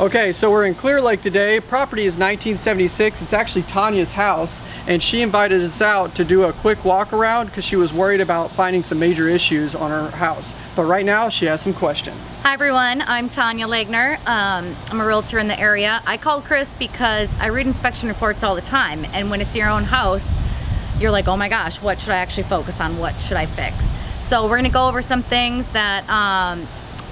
Okay, so we're in Clear Lake today. Property is 1976. It's actually Tanya's house, and she invited us out to do a quick walk around because she was worried about finding some major issues on her house. But right now, she has some questions. Hi everyone, I'm Tanya Legner. Um, I'm a realtor in the area. I called Chris because I read inspection reports all the time, and when it's your own house, you're like, oh my gosh, what should I actually focus on? What should I fix? So we're gonna go over some things that um,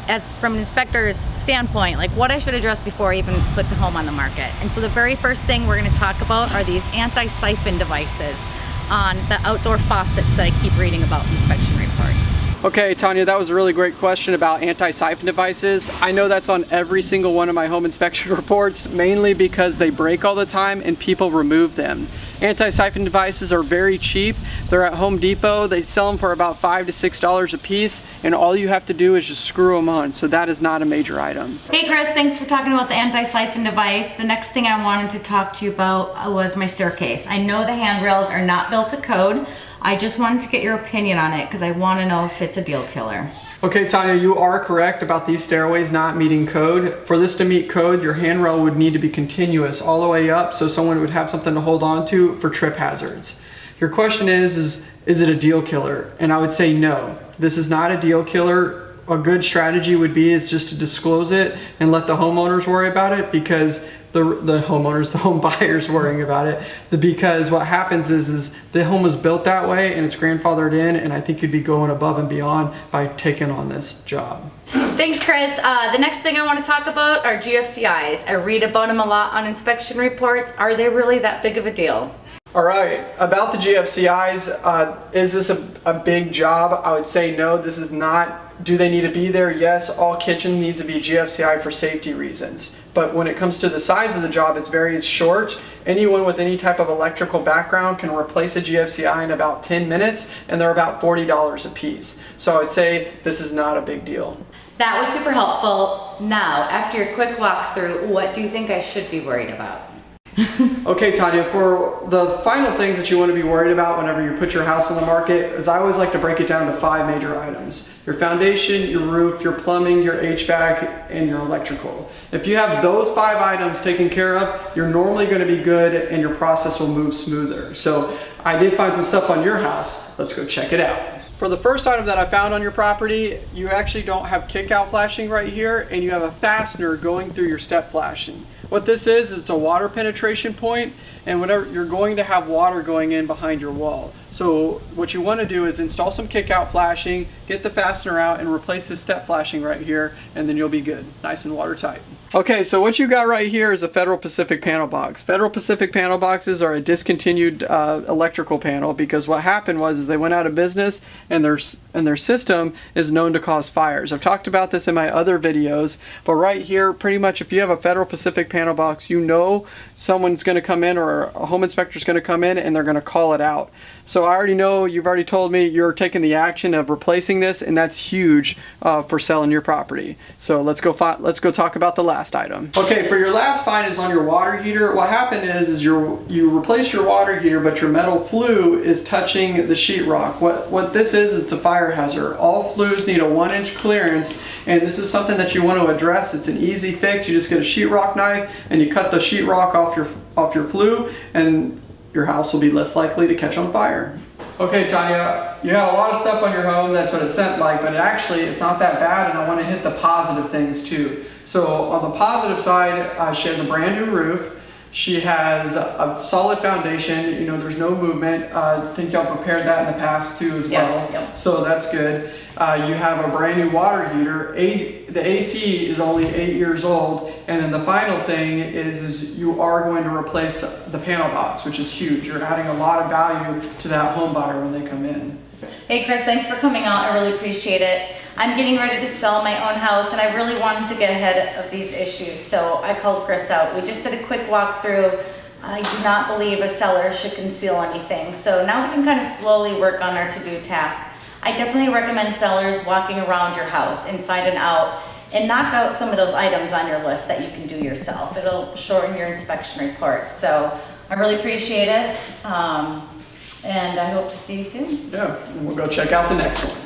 as from an inspector's standpoint, like what I should address before I even put the home on the market. And so the very first thing we're gonna talk about are these anti-siphon devices on the outdoor faucets that I keep reading about in inspection reports. Okay, Tanya, that was a really great question about anti-siphon devices. I know that's on every single one of my home inspection reports, mainly because they break all the time and people remove them. Anti-siphon devices are very cheap. They're at Home Depot. They sell them for about five to six dollars a piece, and all you have to do is just screw them on. So that is not a major item. Hey Chris, thanks for talking about the anti-siphon device. The next thing I wanted to talk to you about was my staircase. I know the handrails are not built to code. I just wanted to get your opinion on it because I want to know if it's a deal killer. Okay, Tanya, you are correct about these stairways not meeting code. For this to meet code, your handrail would need to be continuous all the way up so someone would have something to hold on to for trip hazards. Your question is, is, is it a deal killer? And I would say no. This is not a deal killer. A good strategy would be is just to disclose it and let the homeowners worry about it because the, the homeowners, the home buyers worrying about it. The, because what happens is, is the home was built that way and it's grandfathered in and I think you'd be going above and beyond by taking on this job. Thanks, Chris. Uh, the next thing I want to talk about are GFCIs. I read about them a lot on inspection reports. Are they really that big of a deal? All right, about the GFCIs, uh, is this a, a big job? I would say no, this is not do they need to be there? Yes, all kitchen needs to be GFCI for safety reasons. But when it comes to the size of the job, it's very short. Anyone with any type of electrical background can replace a GFCI in about 10 minutes, and they're about $40 a piece. So I would say this is not a big deal. That was super helpful. Now, after your quick walkthrough, what do you think I should be worried about? okay, Tanya, for the final things that you want to be worried about whenever you put your house on the market is I always like to break it down to five major items. Your foundation, your roof, your plumbing, your HVAC, and your electrical. If you have those five items taken care of, you're normally going to be good and your process will move smoother. So I did find some stuff on your house. Let's go check it out. For the first item that I found on your property, you actually don't have kick out flashing right here and you have a fastener going through your step flashing. What this is, it's a water penetration point and whenever you're going to have water going in behind your wall. So what you want to do is install some kick out flashing, get the fastener out and replace the step flashing right here and then you'll be good, nice and watertight. Okay, so what you got right here is a Federal Pacific panel box. Federal Pacific panel boxes are a discontinued uh, electrical panel because what happened was is they went out of business and their, and their system is known to cause fires. I've talked about this in my other videos, but right here, pretty much if you have a Federal Pacific panel box, you know someone's gonna come in or a home inspector is gonna come in and they're gonna call it out. So I already know, you've already told me you're taking the action of replacing this and that's huge uh, for selling your property. So let's go, let's go talk about the last last item. Okay, for your last find is on your water heater. What happened is, is your, you replace your water heater, but your metal flue is touching the sheetrock. What, what this is, it's a fire hazard. All flues need a one inch clearance, and this is something that you want to address. It's an easy fix. You just get a sheetrock knife, and you cut the sheetrock off your, off your flue, and your house will be less likely to catch on fire. Okay, Tanya, you have a lot of stuff on your home, that's what it sent like, but actually it's not that bad and I want to hit the positive things too. So on the positive side, uh, she has a brand new roof. She has a solid foundation, you know, there's no movement. Uh, I think y'all prepared that in the past too as yes, well. Yep. So that's good. Uh, you have a brand new water heater. A the AC is only eight years old. And then the final thing is, is you are going to replace the panel box, which is huge. You're adding a lot of value to that home buyer when they come in. Hey Chris, thanks for coming out. I really appreciate it. I'm getting ready to sell my own house and I really wanted to get ahead of these issues. So I called Chris out. We just did a quick walkthrough. I do not believe a seller should conceal anything. So now we can kind of slowly work on our to-do task. I definitely recommend sellers walking around your house inside and out and knock out some of those items on your list that you can do yourself. It'll shorten your inspection report. So I really appreciate it. Um, and I hope to see you soon. Yeah, and we'll go check out the next one.